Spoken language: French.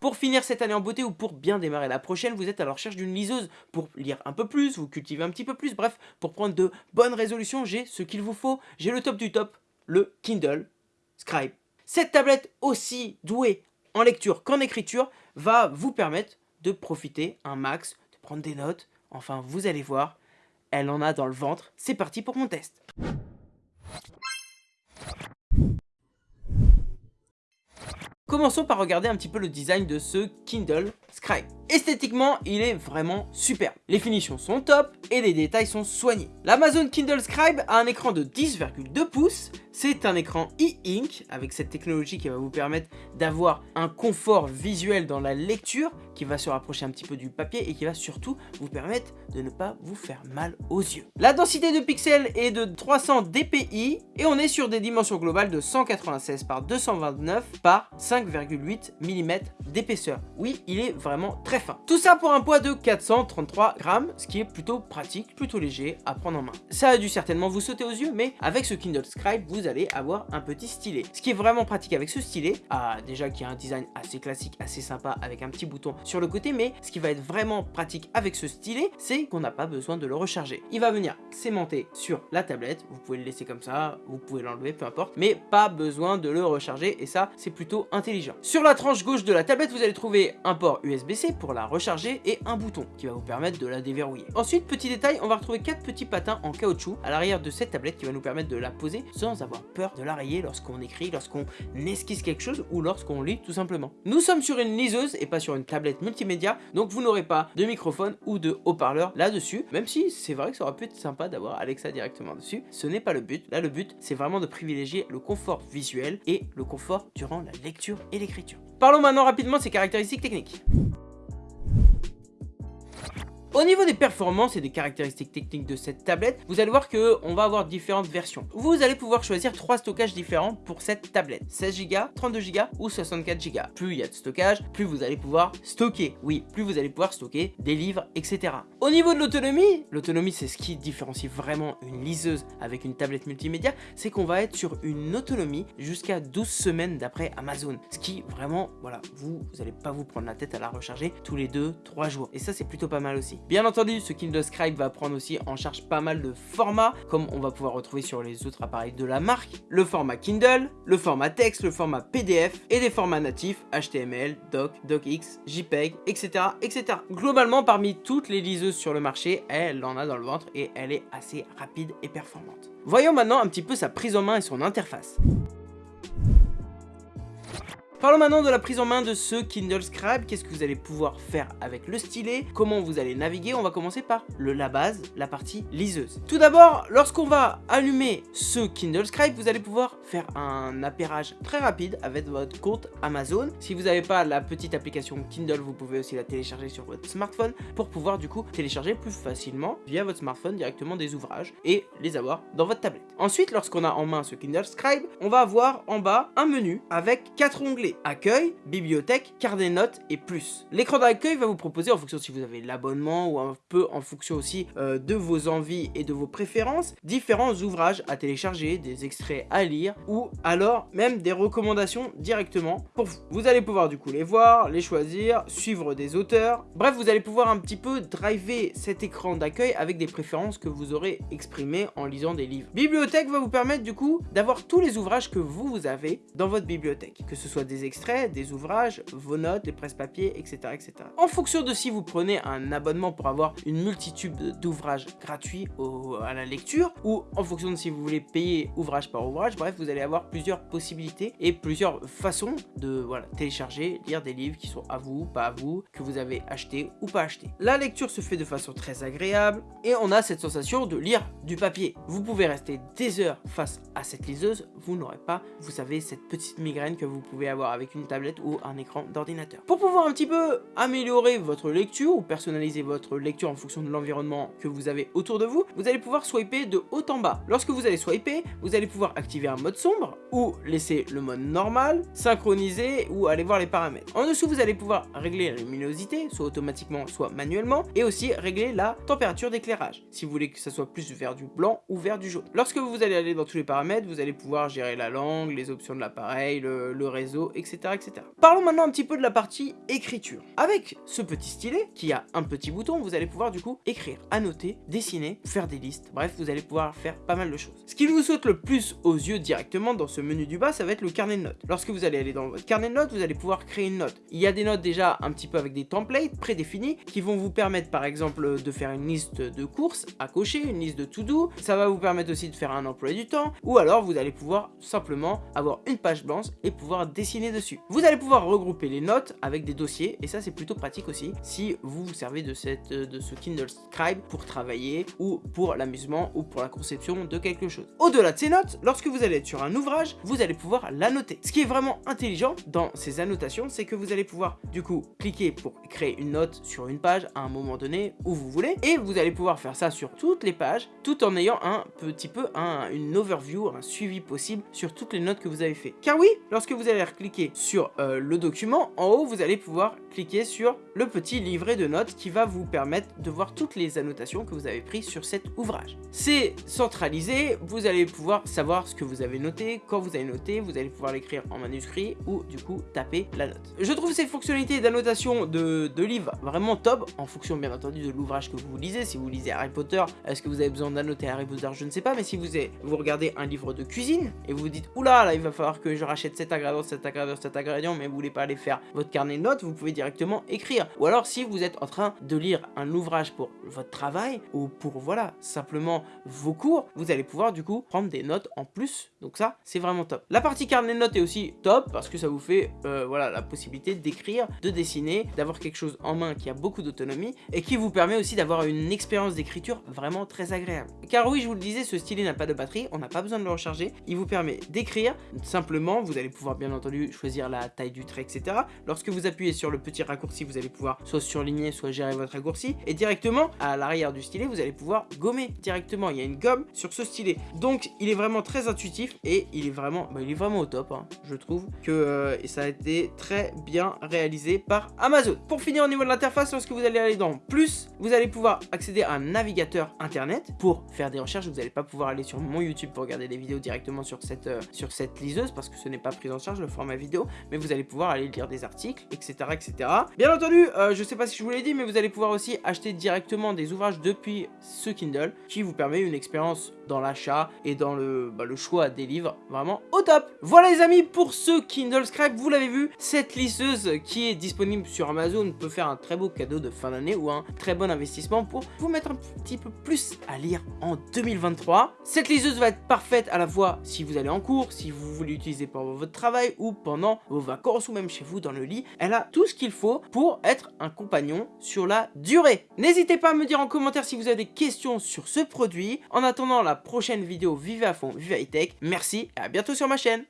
Pour finir cette année en beauté ou pour bien démarrer la prochaine, vous êtes à la recherche d'une liseuse. Pour lire un peu plus, vous cultiver un petit peu plus, bref, pour prendre de bonnes résolutions, j'ai ce qu'il vous faut, j'ai le top du top, le Kindle Scribe. Cette tablette aussi douée en lecture qu'en écriture va vous permettre de profiter un max, de prendre des notes, enfin vous allez voir, elle en a dans le ventre, c'est parti pour mon test. Commençons par regarder un petit peu le design de ce Kindle Scribe. Esthétiquement, il est vraiment super. Les finitions sont top et les détails sont soignés. L'Amazon Kindle Scribe a un écran de 10,2 pouces. C'est un écran e-ink avec cette technologie qui va vous permettre d'avoir un confort visuel dans la lecture qui va se rapprocher un petit peu du papier et qui va surtout vous permettre de ne pas vous faire mal aux yeux. La densité de pixels est de 300 dpi et on est sur des dimensions globales de 196 par 229 par 5,8 mm d'épaisseur. Oui, il est vraiment très fin. Tout ça pour un poids de 433 grammes, ce qui est plutôt pratique, plutôt léger à prendre en main. Ça a dû certainement vous sauter aux yeux, mais avec ce Kindle Scribe, vous allez avoir un petit stylet. Ce qui est vraiment pratique avec ce stylet, ah, déjà qui a un design assez classique, assez sympa, avec un petit bouton sur le côté, mais ce qui va être vraiment pratique avec ce stylet, c'est qu'on n'a pas besoin de le recharger. Il va venir s'aimanter sur la tablette, vous pouvez le laisser comme ça, vous pouvez l'enlever, peu importe, mais pas besoin de le recharger, et ça, c'est plutôt intelligent. Sur la tranche gauche de la tablette, vous allez trouver un port USB-C pour la recharger et un bouton qui va vous permettre de la déverrouiller. Ensuite, petit détail, on va retrouver quatre petits patins en caoutchouc à l'arrière de cette tablette qui va nous permettre de la poser sans avoir peur de la rayer lorsqu'on écrit, lorsqu'on esquisse quelque chose ou lorsqu'on lit tout simplement. Nous sommes sur une liseuse et pas sur une tablette multimédia, donc vous n'aurez pas de microphone ou de haut-parleur là-dessus, même si c'est vrai que ça aurait pu être sympa d'avoir Alexa directement dessus. Ce n'est pas le but. Là, le but, c'est vraiment de privilégier le confort visuel et le confort durant la lecture et l'écriture. Parlons maintenant rapidement de ses caractéristiques techniques. Au niveau des performances et des caractéristiques techniques de cette tablette, vous allez voir qu'on va avoir différentes versions. Vous allez pouvoir choisir trois stockages différents pour cette tablette. 16 Go, 32 Go ou 64 Go. Plus il y a de stockage, plus vous allez pouvoir stocker. Oui, plus vous allez pouvoir stocker des livres, etc. Au niveau de l'autonomie, l'autonomie c'est ce qui différencie vraiment une liseuse avec une tablette multimédia, c'est qu'on va être sur une autonomie jusqu'à 12 semaines d'après Amazon. Ce qui vraiment, voilà, vous, vous allez pas vous prendre la tête à la recharger tous les 2-3 jours. Et ça c'est plutôt pas mal aussi. Bien entendu, ce Kindle Scribe va prendre aussi en charge pas mal de formats, comme on va pouvoir retrouver sur les autres appareils de la marque. Le format Kindle, le format texte, le format PDF et des formats natifs HTML, Doc, DocX, JPEG, etc. etc. Globalement, parmi toutes les liseuses sur le marché, elle en a dans le ventre et elle est assez rapide et performante. Voyons maintenant un petit peu sa prise en main et son interface. Parlons maintenant de la prise en main de ce Kindle Scribe. Qu'est-ce que vous allez pouvoir faire avec le stylet? Comment vous allez naviguer? On va commencer par le la base, la partie liseuse. Tout d'abord, lorsqu'on va allumer ce Kindle Scribe, vous allez pouvoir faire un appairage très rapide avec votre compte Amazon. Si vous n'avez pas la petite application Kindle, vous pouvez aussi la télécharger sur votre smartphone pour pouvoir du coup télécharger plus facilement via votre smartphone directement des ouvrages et les avoir dans votre tablette. Ensuite, lorsqu'on a en main ce Kindle Scribe, on va avoir en bas un menu avec quatre onglets accueil, bibliothèque, carte des notes et plus. L'écran d'accueil va vous proposer en fonction si vous avez l'abonnement ou un peu en fonction aussi euh, de vos envies et de vos préférences, différents ouvrages à télécharger, des extraits à lire ou alors même des recommandations directement pour vous. Vous allez pouvoir du coup les voir, les choisir, suivre des auteurs. Bref, vous allez pouvoir un petit peu driver cet écran d'accueil avec des préférences que vous aurez exprimées en lisant des livres. Bibliothèque va vous permettre du coup d'avoir tous les ouvrages que vous, vous avez dans votre bibliothèque, que ce soit des extraits, des ouvrages, vos notes, les presse-papiers, etc., etc. En fonction de si vous prenez un abonnement pour avoir une multitude d'ouvrages gratuits à la lecture, ou en fonction de si vous voulez payer ouvrage par ouvrage, bref, vous allez avoir plusieurs possibilités et plusieurs façons de voilà, télécharger, lire des livres qui sont à vous, pas à vous, que vous avez acheté ou pas acheté. La lecture se fait de façon très agréable et on a cette sensation de lire du papier. Vous pouvez rester des heures face à cette liseuse, vous n'aurez pas, vous savez, cette petite migraine que vous pouvez avoir avec une tablette ou un écran d'ordinateur. Pour pouvoir un petit peu améliorer votre lecture ou personnaliser votre lecture en fonction de l'environnement que vous avez autour de vous, vous allez pouvoir swiper de haut en bas. Lorsque vous allez swiper, vous allez pouvoir activer un mode sombre ou laisser le mode normal, synchroniser ou aller voir les paramètres. En dessous, vous allez pouvoir régler la luminosité, soit automatiquement, soit manuellement, et aussi régler la température d'éclairage, si vous voulez que ça soit plus vers du blanc ou vers du jaune. Lorsque vous allez aller dans tous les paramètres, vous allez pouvoir gérer la langue, les options de l'appareil, le, le réseau, etc., etc. Parlons maintenant un petit peu de la partie écriture. Avec ce petit stylet, qui a un petit bouton, vous allez pouvoir du coup écrire, annoter, dessiner, faire des listes, bref, vous allez pouvoir faire pas mal de choses. Ce qui vous saute le plus aux yeux directement dans ce menu du bas, ça va être le carnet de notes. Lorsque vous allez aller dans votre carnet de notes, vous allez pouvoir créer une note. Il y a des notes déjà un petit peu avec des templates prédéfinis qui vont vous permettre par exemple de faire une liste de courses à cocher, une liste de to-do. Ça va vous permettre aussi de faire un emploi du temps ou alors vous allez pouvoir simplement avoir une page blanche et pouvoir dessiner dessus. Vous allez pouvoir regrouper les notes avec des dossiers et ça c'est plutôt pratique aussi si vous vous servez de, cette, de ce Kindle Scribe pour travailler ou pour l'amusement ou pour la conception de quelque chose. Au-delà de ces notes, lorsque vous allez être sur un ouvrage, vous allez pouvoir l'annoter. Ce qui est vraiment intelligent dans ces annotations, c'est que vous allez pouvoir du coup cliquer pour créer une note sur une page à un moment donné où vous voulez et vous allez pouvoir faire ça sur toutes les pages tout en ayant un petit peu un, une overview, un suivi possible sur toutes les notes que vous avez fait. Car oui, lorsque vous allez cliquer sur euh, le document, en haut vous allez pouvoir cliquer sur le petit livret de notes qui va vous permettre de voir toutes les annotations que vous avez prises sur cet ouvrage. C'est centralisé, vous allez pouvoir savoir ce que vous avez noté, quand vous avez noté, vous allez pouvoir l'écrire en manuscrit ou du coup taper la note. Je trouve ces fonctionnalités d'annotation de, de livres vraiment top, en fonction bien entendu de l'ouvrage que vous lisez. Si vous lisez Harry Potter, est-ce que vous avez besoin d'annoter Harry Potter? Je ne sais pas, mais si vous, vous regardez un livre de cuisine et vous vous dites, oula, là il va falloir que je rachète cet ingrédient, cet ingrédient, cet ingrédient, mais vous voulez pas aller faire votre carnet de notes, vous pouvez directement écrire. Ou alors si vous êtes en train de lire un ouvrage pour votre travail ou pour voilà simplement vos cours, vous allez pouvoir du coup prendre des notes en plus. Donc ça c'est vraiment top. La partie carnet de notes est aussi top parce que ça vous fait euh, voilà la possibilité d'écrire, de dessiner, d'avoir quelque chose en main qui a beaucoup d'autonomie et qui vous permet aussi d'avoir une expérience d'écriture vraiment très agréable. Car oui je vous le disais ce stylet n'a pas de batterie, on n'a pas besoin de le recharger, il vous permet d'écrire simplement, vous allez pouvoir bien entendu choisir la taille du trait etc. Lorsque vous appuyez sur le petit raccourci vous allez pouvoir soit surligner soit gérer votre raccourci et directement à l'arrière du stylet vous allez pouvoir gommer directement, il y a une gomme sur ce stylet. Donc il est vraiment très intuitif et il est vraiment, bah, il est vraiment au top hein. je trouve que euh, ça a été très bien réalisé par Amazon. Pour finir au niveau de l'interface, lorsque vous allez aller dans plus, vous allez pouvoir accéder à un navigateur internet pour faire des recherches, vous n'allez pas pouvoir aller sur mon YouTube pour regarder des vidéos directement sur cette, euh, sur cette liseuse parce que ce n'est pas pris en charge le format vidéo, mais vous allez pouvoir aller lire des articles, etc. etc. Bien entendu, euh, je sais pas si je vous l'ai dit, mais vous allez pouvoir aussi acheter directement des ouvrages depuis ce Kindle qui vous permet une expérience dans l'achat et dans le, bah, choix des livres vraiment au top. Voilà les amis pour ce Kindle Scribe, vous l'avez vu, cette lisseuse qui est disponible sur Amazon peut faire un très beau cadeau de fin d'année ou un très bon investissement pour vous mettre un petit peu plus à lire en 2023. Cette liseuse va être parfaite à la fois si vous allez en cours, si vous voulez l'utiliser pendant votre travail ou pendant vos vacances ou même chez vous dans le lit. Elle a tout ce qu'il faut pour être un compagnon sur la durée. N'hésitez pas à me dire en commentaire si vous avez des questions sur ce produit. En attendant la prochaine vidéo, vivez à fond, vivez high tech. Merci et à bientôt sur ma chaîne.